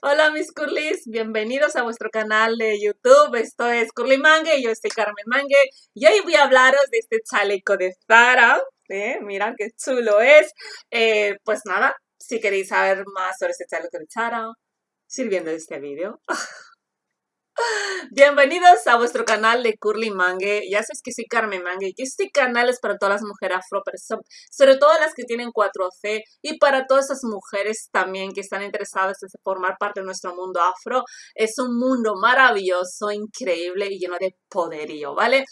Hola mis curlis, bienvenidos a vuestro canal de YouTube. Esto es Curly Mangue, yo soy Carmen Mangue y hoy voy a hablaros de este chaleco de Zara. ¿eh? Mirad qué chulo es. Eh, pues nada, si queréis saber más sobre este chaleco de Zara, sirviendo de este vídeo. Bienvenidos a vuestro canal de Curly Mangue. Ya sabes que soy Carmen Mangue y este canal es para todas las mujeres afro, sobre todo las que tienen 4C y para todas esas mujeres también que están interesadas en formar parte de nuestro mundo afro. Es un mundo maravilloso, increíble y lleno de poderío, ¿vale?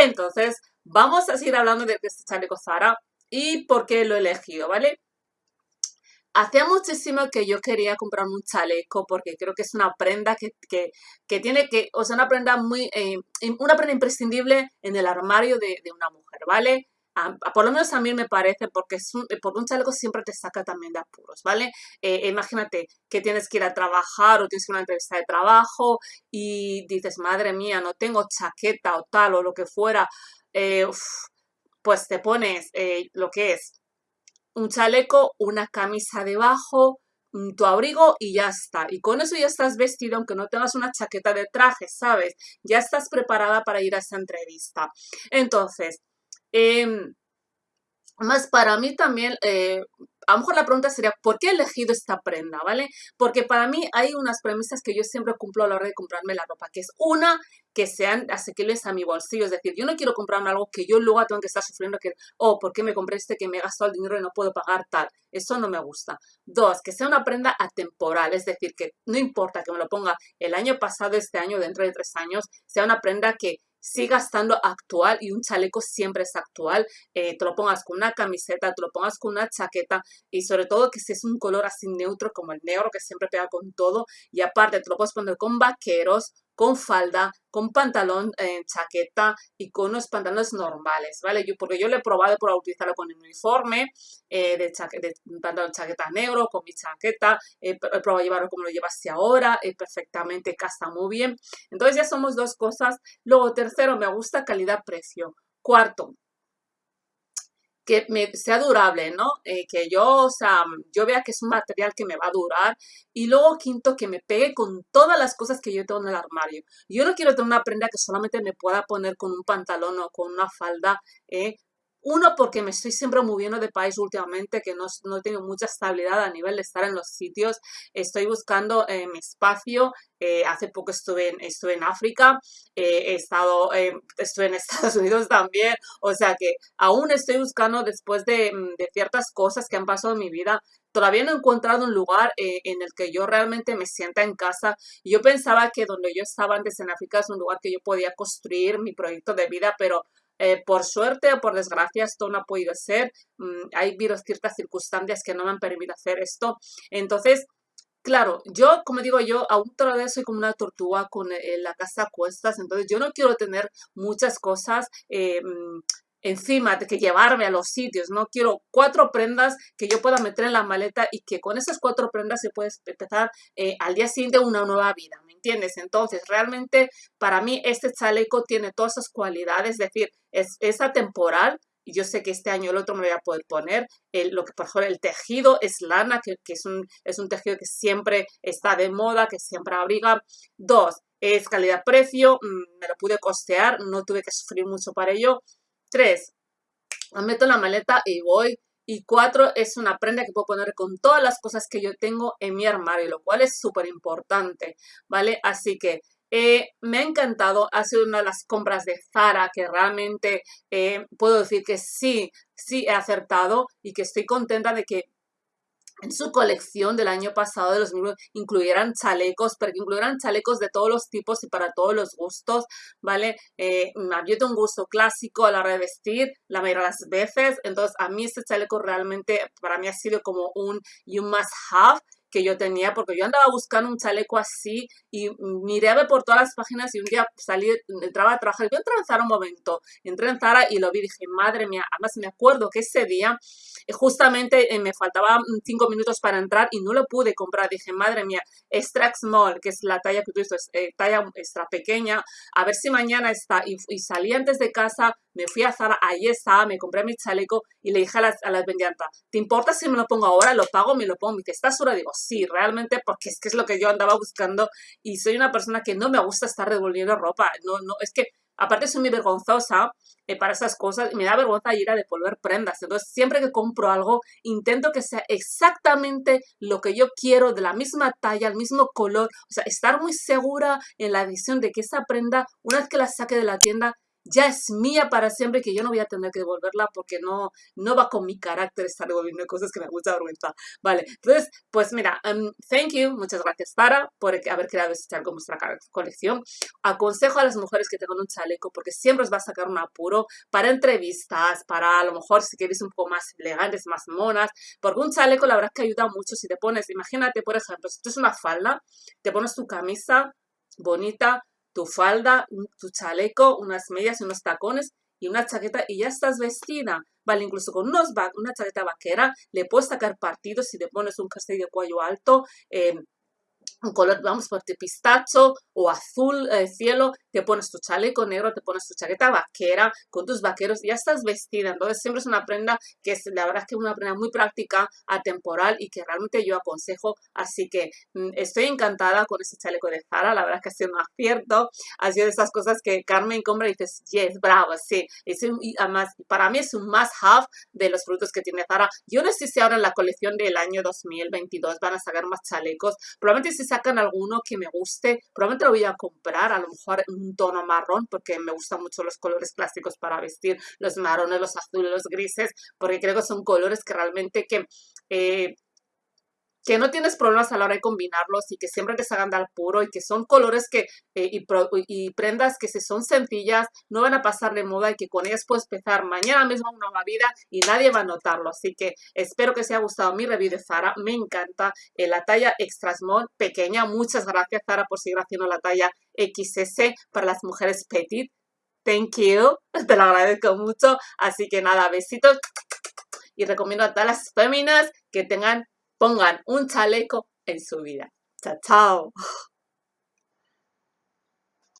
Entonces, vamos a seguir hablando de este chaleco Zara y por qué lo he elegido, ¿vale? Hacía muchísimo que yo quería comprarme un chaleco porque creo que es una prenda que, tiene que, o sea, una prenda muy, eh, una prenda imprescindible en el armario de, una mujer, ¿vale? por lo menos a mí me parece, porque, es un, chaleco siempre te saca también de apuros, ¿vale? Eh, imagínate que tienes que ir a trabajar o tienes una entrevista de trabajo y dices, madre mía, no tengo chaqueta o tal o lo que fuera, eh, pues te pones lo que es un chaleco, una camisa debajo, tu abrigo y ya está. Y con eso ya estás vestido, aunque no tengas una chaqueta de traje, ¿sabes? Ya estás preparada para ir a esa entrevista. Entonces, em, más para mí también, eh, a lo mejor la pregunta sería, ¿por qué he elegido esta prenda? ¿Vale? Porque para mí hay unas premisas que yo siempre cumplo a la hora de comprarme la ropa, que es una, que sean asequibles a mi bolsillo. Es decir, yo no quiero comprarme algo que yo luego tengo que estar sufriendo que, oh, ¿por qué me compré este que me he gastado el dinero y no puedo pagar tal? Eso no me gusta. Dos, que sea una prenda atemporal, es decir, que no importa que me lo ponga el año pasado, este año, dentro de tres años, sea una prenda que siga estando actual y un chaleco siempre es actual. Eh, te lo pongas con una camiseta, te lo pongas con una chaqueta y sobre todo que si es un color así neutro como el negro que siempre pega con todo y aparte te lo puedes poner con vaqueros con falda, con pantalón, eh, chaqueta y con unos pantalones normales, ¿vale? Yo, porque yo lo he probado por utilizarlo con el uniforme, eh, de, de, pantalón chaqueta negro, con mi chaqueta, he probado llevarlo como lo llevas ahora, perfectamente casa muy bien. Entonces ya somos dos cosas. Luego, tercero, me gusta calidad-precio. Cuarto, que me, sea durable, ¿no? Eh, que yo, o sea, yo vea que es un material que me va a durar. Y luego, quinto, que me pegue con todas las cosas que yo tengo en el armario. Yo no quiero tener una prenda que solamente me pueda poner con un pantalón o con una falda, ¿eh? Uno, porque me estoy siempre moviendo de país últimamente, que no, no tengo mucha estabilidad a nivel de estar en los sitios. Estoy buscando eh, mi espacio. Eh, hace poco estuve en, estuve en África, eh, he estado, estuve en Estados Unidos también. O sea que aún estoy buscando después de, mm, de ciertas cosas que han pasado en mi vida. Todavía no he encontrado un lugar en el que yo realmente me sienta en casa. Yo pensaba que donde yo estaba antes en África es un lugar que yo podía construir mi proyecto de vida, pero eh, por suerte o por desgracia esto no ha podido ser. Mm, hay ciertas circunstancias que no me han permitido hacer esto. Entonces, Claro, yo, como digo yo, aún todavía soy como una tortuga con eh, la casa a cuestas, entonces yo no quiero tener muchas cosas eh, mm, encima de que llevarme a los sitios, no quiero cuatro prendas que yo pueda meter en la maleta y que con esas cuatro prendas se puede empezar al día siguiente una nueva vida, ¿me entiendes? Entonces, realmente para mí este chaleco tiene todas esas cualidades, es decir, es, es atemporal, yo sé que este año el otro me voy a poder poner. El, lo que por ejemplo el tejido es lana, que, es, un, es un tejido que siempre está de moda, que siempre abriga. Dos, es calidad-precio, mm, me lo pude costear, no tuve que sufrir mucho para ello. Tres, me meto la maleta y voy. Y cuatro, es una prenda que puedo poner con todas las cosas que yo tengo en mi armario, lo cual es súper importante, ¿vale? Así que eh, me ha encantado, ha sido una de las compras de Zara que realmente eh, puedo decir que sí, sí he acertado y que estoy contenta de que en su colección del año pasado de los mismos incluyeran chalecos, pero que chalecos de todos los tipos y para todos los gustos, ¿vale? Eh, yo tengo un gusto clásico a la hora de vestir, la mayoría de las veces, entonces a mí este chaleco realmente para mí ha sido como un you must have que yo tenía, porque yo andaba buscando un chaleco así y miré a ver por todas las páginas y un día salí, entraba a trabajar, yo entré en Zara un momento, entré en Zara y lo vi dije, madre mía, además me acuerdo que ese día eh, justamente eh, me faltaban cinco minutos para entrar y no lo pude comprar, dije, madre mía, extra small, que es la talla que tú dices, eh, talla extra pequeña, a ver si mañana está, y salí antes de casa, me fui a Zara, ahí estaba, me compré mi chaleco y le dije a las, a las ¿te importa si me lo pongo ahora? Lo pago, me lo pongo. Me ¿estás segura? Digo, sí, realmente, porque es que es lo que yo andaba buscando y soy una persona que no me gusta estar devolviendo ropa. No, no, es que aparte soy muy vergonzosa eh, para esas cosas y me da vergüenza ir a devolver prendas. Entonces, siempre que compro algo, intento que sea exactamente lo que yo quiero, de la misma talla, el mismo color. O sea, estar muy segura en la decisión de que esa prenda, una vez que la saque de la tienda, ya es mía para siempre que yo no voy a tener que devolverla porque no, no va con mi carácter estar devolviendo cosas que me gusta vergüenza. Vale, entonces, pues mira, um, thank you, muchas gracias Sara por haber creado este chaleco en nuestra colección. Aconsejo a las mujeres que tengan un chaleco porque siempre os va a sacar un apuro para entrevistas, para a lo mejor si queréis un poco más elegantes, más monas, porque un chaleco la verdad es que ayuda mucho si te pones, imagínate por ejemplo, si tú es una falda, te pones tu camisa bonita, tu falda, tu chaleco, unas medias y unos tacones y una chaqueta y ya estás vestida. Vale, incluso con unos una chaqueta vaquera le puedes sacar partido si te pones un jersey de cuello alto, eh, un color, vamos por pistacho o azul eh, cielo, te pones tu chaleco negro, te pones tu chaqueta vaquera con tus vaqueros ya estás vestida. Entonces siempre es una prenda que es, la verdad es que es una prenda muy práctica, atemporal y que realmente yo aconsejo. Así que mm, estoy encantada con ese chaleco de Zara, la verdad es que ha sido un acierto. Ha sido de esas cosas que Carmen compra y dices, yes, bravo, sí. Es y además, para mí es un must have de los productos que tiene Zara. Yo no sé si ahora en la colección del año 2022 van a sacar más chalecos. Probablemente si sacan alguno que me guste, probablemente lo voy a comprar, a lo mejor un tono marrón, porque me gustan mucho los colores clásicos para vestir, los marrones, los azules, los grises, porque creo que son colores que realmente que eh, que no tienes problemas a la hora de combinarlos y que siempre te salgan al puro y que son colores que eh, y, prendas que si son sencillas no van a pasar de moda y que con ellas puedes empezar mañana mismo una nueva vida y nadie va a notarlo. Así que espero que os haya gustado mi review de Zara. Me encanta eh, la talla extra small pequeña. Muchas gracias Zara por seguir haciendo la talla XS para las mujeres petit. Thank you. Te lo agradezco mucho. Así que nada, besitos. Y recomiendo a todas las féminas que tengan pongan un chaleco en su vida. Chao, chao.